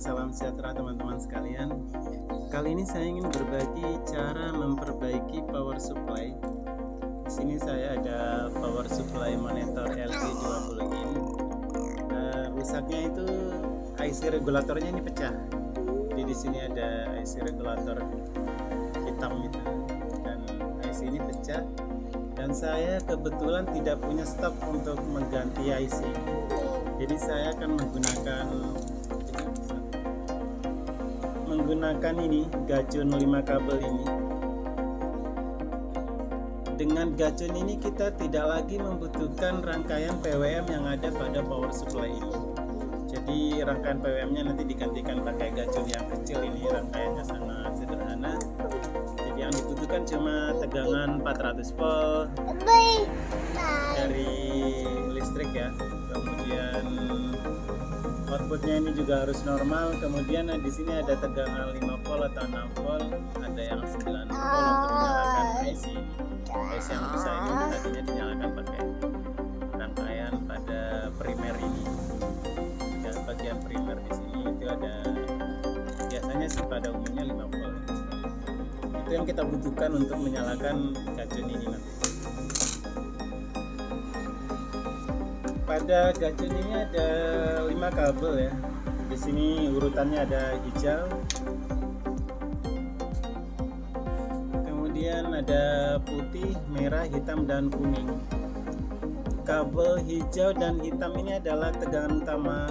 salam sejahtera teman-teman sekalian. Kali ini saya ingin berbagi cara memperbaiki power supply. Di sini saya ada power supply monitor LG 20 in uh, Rusaknya itu IC regulatornya ini pecah. Jadi di sini ada IC regulator hitam itu. Dan IC ini pecah. Dan saya kebetulan tidak punya stok untuk mengganti IC jadi saya akan menggunakan menggunakan ini gacun 5 kabel ini. Dengan gacun ini kita tidak lagi membutuhkan rangkaian PWM yang ada pada power supply ini. Jadi rangkaian PWM nya nanti digantikan pakai gacun yang kecil ini. Rangkaiannya sangat sederhana. Yang dibutuhkan cuma tegangan 400 volt dari listrik ya. Kemudian outputnya ini juga harus normal. Kemudian di sini ada tegangan 5 volt atau 6 volt ada yang 9 volt untuk menyalakan IC ini IC yang besar ini tadinya dinyalakan pakai rangkaian pada primer ini. Dan bagian primer di sini. Itu ada biasanya sih pada umumnya 5 volt itu yang kita butuhkan untuk menyalakan pada gacun ini ada 5 kabel ya. Di sini urutannya ada hijau. Kemudian ada putih merah hitam dan kuning. Kabel hijau dan hitam ini adalah tegangan utama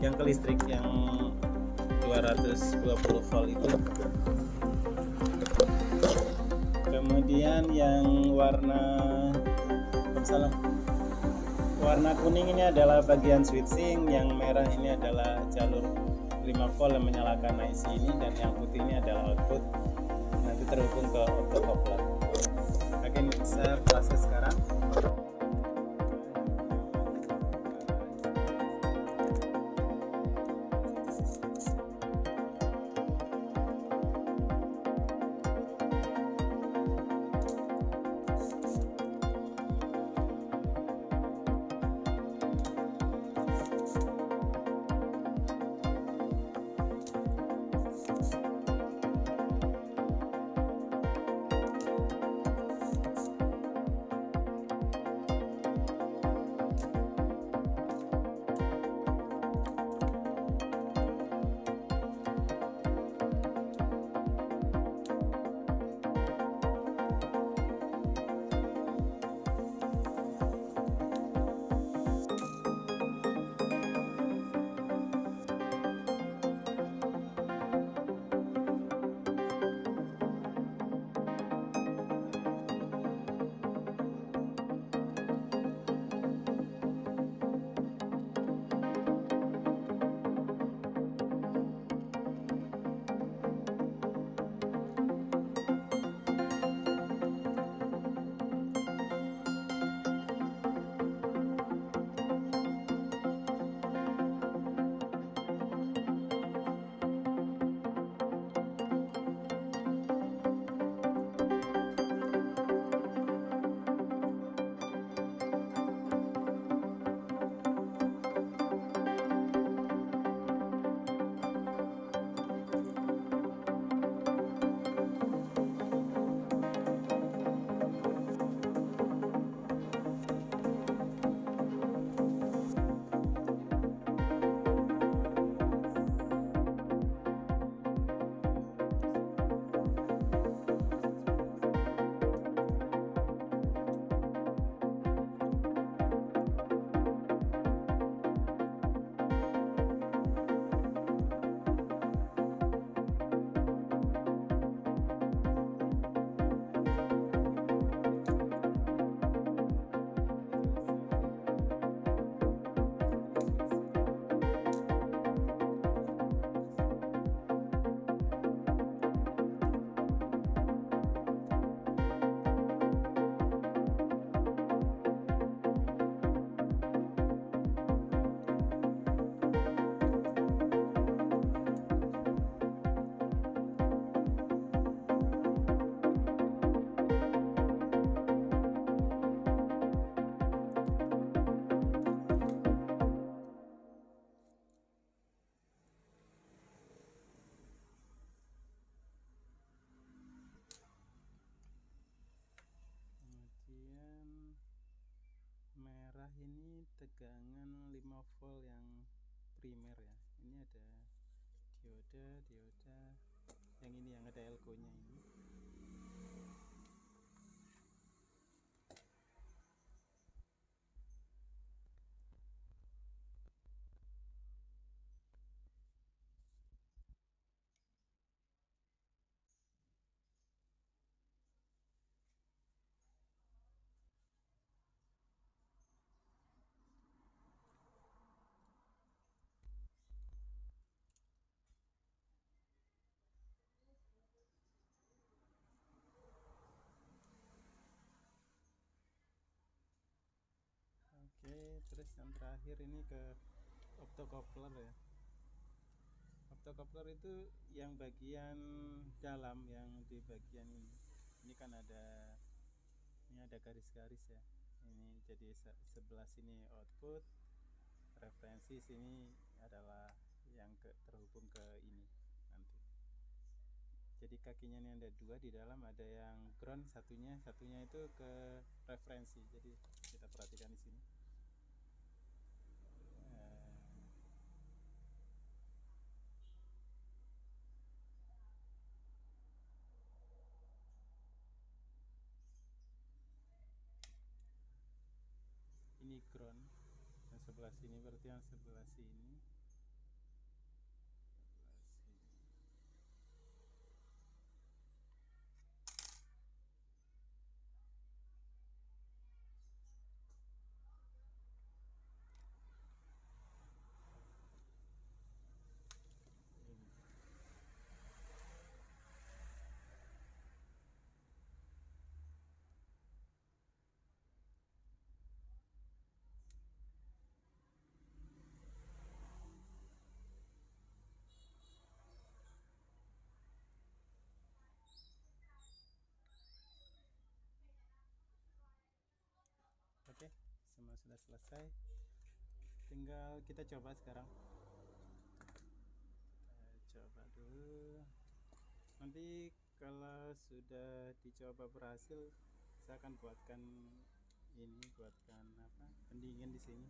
yang ke listrik yang 220 volt itu. Kemudian yang warna salah warna kuning ini adalah bagian switching yang merah ini adalah jalur 5 volt yang menyalakan IC ini dan yang putih ini adalah output. Nanti terhubung ke auto coupler. Oke ini bisa proses sekarang ini tegangan 5 volt yang primer ya. Ini ada dioda dioda yang ini yang ada elko nya ini Oke, terus yang terakhir ini ke optocoupler ya. Optocoupler itu yang bagian dalam yang di bagian ini. Ini kan ada ini ada garis-garis ya. Ini jadi sebelah sini output, referensi sini adalah yang ke, terhubung ke ini nanti. Jadi kakinya ini ada dua di dalam ada yang ground satunya satunya itu ke referensi. Jadi kita perhatikan di sini. ini ground yang sebelah sini berarti yang sebelah sini sudah selesai. Tinggal kita coba sekarang. Coba dulu. Nanti kalau sudah dicoba berhasil saya akan buatkan ini buatkan apa pendingin di sini.